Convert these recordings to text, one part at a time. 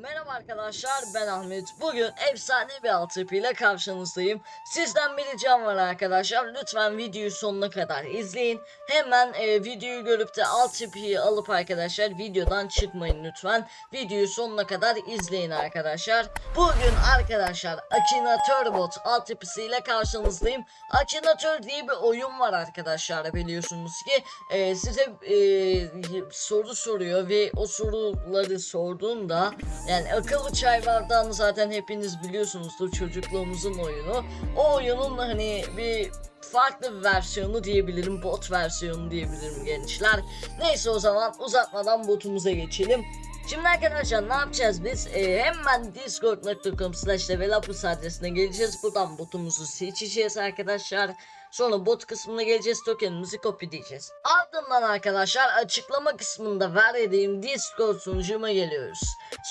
Merhaba arkadaşlar ben Ahmet. Bugün efsane bir altyapı ile karşınızdayım. Sizden bir ricam var arkadaşlar. Lütfen videoyu sonuna kadar izleyin. Hemen e, videoyu görüp de altyapıyı alıp arkadaşlar videodan çıkmayın lütfen. Videoyu sonuna kadar izleyin arkadaşlar. Bugün arkadaşlar Akinator Bot altyapısı ile karşınızdayım. Akinator diye bir oyun var arkadaşlar biliyorsunuz ki. E, size e, soru soruyor ve o soruları sorduğunda yani akıllı çay bardağını zaten hepiniz biliyorsunuzdur çocukluğumuzun oyunu. O oyunun hani bir farklı bir versiyonu diyebilirim, bot versiyonu diyebilirim gençler. Neyse o zaman uzatmadan botumuza geçelim. Şimdi arkadaşlar ne yapacağız biz? Ee, hemen discord.com slash adresine geleceğiz. Buradan botumuzu seçeceğiz arkadaşlar. Sonra bot kısmına geleceğiz tokenimizi kopyalayacağız. Ardından arkadaşlar açıklama kısmında verdiğim Discord sunucuma geliyoruz.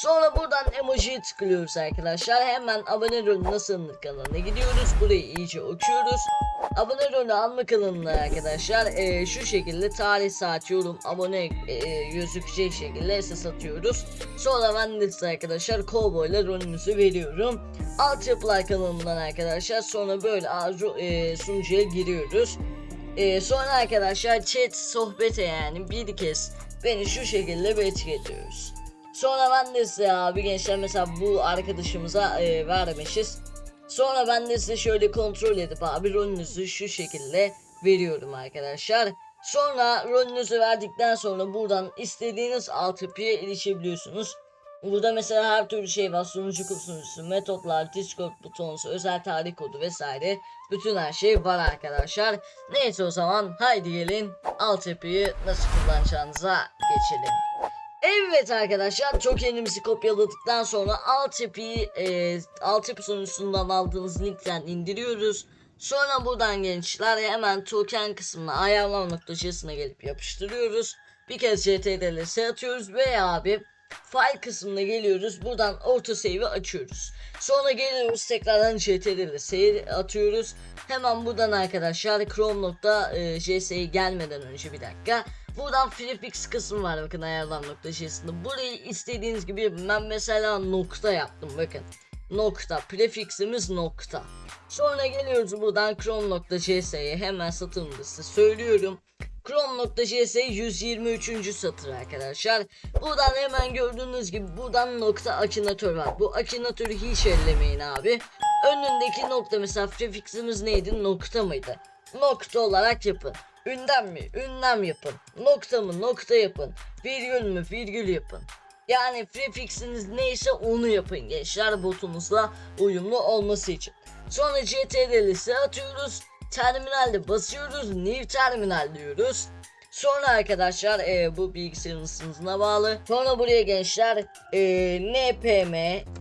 Sonra buradan emojiye tıklıyoruz arkadaşlar. Hemen abone rolü nasıl kanalına gidiyoruz. Burayı iyice okuyoruz. Abone rolü alma kanalına arkadaşlar e, şu şekilde tarih saat yorum abone e, gözükecek şekilde ses atıyoruz. Sonra ben de size arkadaşlar kovboyla rolünüzü veriyorum. Altyapılar kanalından arkadaşlar sonra böyle arzu e, sunucuya giriyoruz. E, sonra arkadaşlar chat sohbete yani bir kez beni şu şekilde bekletiyoruz. Sonra ben de size abi gençler mesela bu arkadaşımıza e, vermişiz. Sonra ben de size şöyle kontrol edip abi rolünüzü şu şekilde veriyorum arkadaşlar. Sonra rolünüzü verdikten sonra buradan istediğiniz altyapıya erişebiliyorsunuz. Burada mesela her türlü şey var. Sunucu sunucusu, metotlar, Discord butonusu, özel tarih kodu vesaire. Bütün her şey var arkadaşlar. Neyse o zaman haydi gelin altyapıyı nasıl kullanacağınıza geçelim. Evet arkadaşlar tokenimizi kopyaladıktan sonra altyapıyı e, altyapı sunucusundan aldığınız linkten indiriyoruz. Sonra buradan gençler hemen token kısmına ayarlama noktasına gelip yapıştırıyoruz. Bir kez ctrl'e atıyoruz ve abi file kısmına geliyoruz. Buradan orta save'i açıyoruz. Sonra geliyoruz tekrardan ctrl'e atıyoruz. Hemen buradan arkadaşlar chrome.js'ye gelmeden önce bir dakika. Buradan prefix kısmı var bakın ayarlar nokta şeysinde. Burayı istediğiniz gibi ben mesela nokta yaptım bakın. Nokta prefiximiz nokta. Sonra geliyoruz buradan chrome.cs'ye hemen da size söylüyorum. Chrome.js 123. satır arkadaşlar. Buradan hemen gördüğünüz gibi buradan nokta akinatör var. Bu akinatörü hiç ellemeyin abi. Önündeki nokta mesela prefiximiz neydi? Nokta mıydı? Nokta olarak yapın. Ünlem mi? Ünlem yapın. Nokta mı? Nokta yapın. Virgül mü? Virgül yapın. Yani prefixiniz neyse onu yapın gençler botunuzla uyumlu olması için. Sonra CTRL'si atıyoruz. Terminalde basıyoruz. New terminal diyoruz. Sonra arkadaşlar e, bu bilgisayarın ısınızına bağlı. Sonra buraya gençler e, npm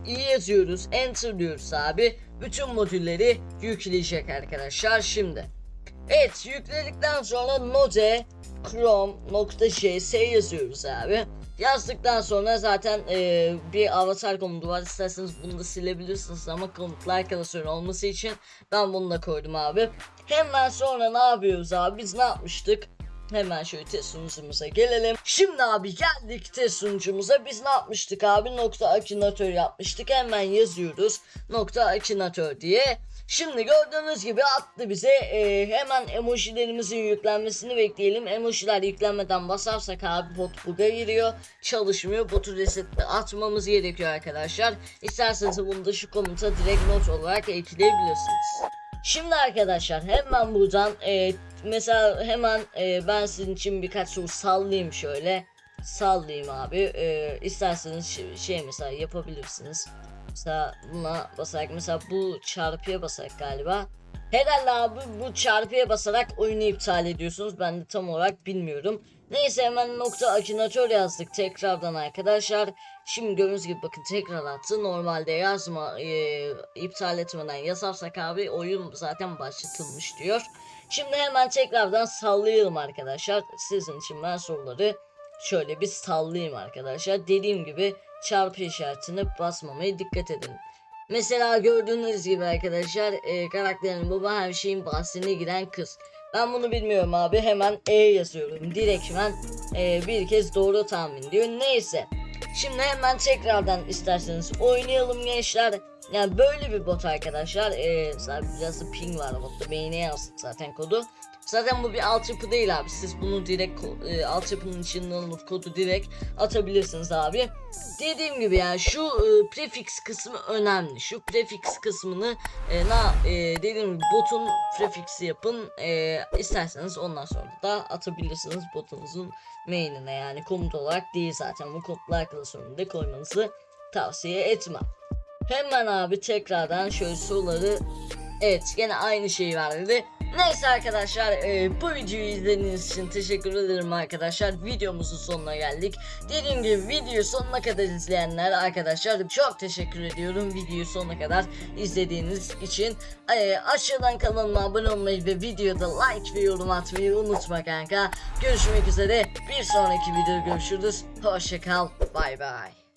i yazıyoruz. Enter diyoruz abi. Bütün modülleri yükleyecek arkadaşlar şimdi. Evet yükledikten sonra node chrome.js yazıyoruz abi. Yazdıktan sonra zaten e, bir avatar komutu var. İsterseniz bunu da silebilirsiniz ama komutlar klasörü olması için ben bunu da koydum abi. Hemen sonra ne yapıyoruz abi? Biz ne yapmıştık? Hemen şöyle test sunucumuza gelelim. Şimdi abi geldik test sunucumuza. Biz ne yapmıştık abi? Nokta akinatör yapmıştık. Hemen yazıyoruz. Nokta akinatör diye. Şimdi gördüğünüz gibi attı bize Ee, hemen emojilerimizin yüklenmesini bekleyelim. Emojiler yüklenmeden basarsak abi bot bug'a giriyor. Çalışmıyor. Botu reset atmamız gerekiyor arkadaşlar. İsterseniz bunu da şu komuta direkt not olarak ekleyebilirsiniz. Şimdi arkadaşlar hemen buradan e, mesela hemen e, ben sizin için birkaç soru sallayayım şöyle. Sallayayım abi. E, isterseniz şey, şey mesela yapabilirsiniz. Mesela buna basarak mesela bu çarpıya basarak galiba. Herhalde abi bu çarpıya basarak oyunu iptal ediyorsunuz. Ben de tam olarak bilmiyorum. Neyse hemen nokta akinatör yazdık tekrardan arkadaşlar. Şimdi gördüğünüz gibi bakın tekrar attı. Normalde yazma e, iptal etmeden yazarsak abi oyun zaten başlatılmış diyor. Şimdi hemen tekrardan sallayalım arkadaşlar. Sizin için ben soruları şöyle bir sallayayım arkadaşlar. Dediğim gibi çarpı işaretine basmamaya dikkat edin. Mesela gördüğünüz gibi arkadaşlar e, karakterin baba her şeyin bahsine giren kız. Ben bunu bilmiyorum abi hemen E yazıyorum. Direktmen e, bir kez doğru tahmin diyor. Neyse. Şimdi hemen tekrardan isterseniz oynayalım gençler. Yani böyle bir bot arkadaşlar. Ee, biraz da ping var botta. Beyne yazdık zaten kodu. Zaten bu bir altyapı değil abi. Siz bunu direkt e, altyapının içinden alıp kodu direkt atabilirsiniz abi. Dediğim gibi yani şu e, prefix kısmı önemli. Şu prefix kısmını e, na e, dediğim gibi botun prefix'i yapın. E, isterseniz ondan sonra da atabilirsiniz botunuzun main'ine yani komut olarak değil zaten bu kodlar klasörünü de koymanızı tavsiye etmem. Hemen abi tekrardan şöyle soruları Evet gene aynı şeyi verdi. Neyse arkadaşlar e, bu videoyu izlediğiniz için teşekkür ederim arkadaşlar. Videomuzun sonuna geldik. Dediğim gibi videoyu sonuna kadar izleyenler arkadaşlar çok teşekkür ediyorum videoyu sonuna kadar izlediğiniz için. E, aşağıdan kanalıma abone olmayı ve videoda like ve yorum atmayı unutma kanka. Görüşmek üzere bir sonraki videoda görüşürüz. Hoşçakal bay bay.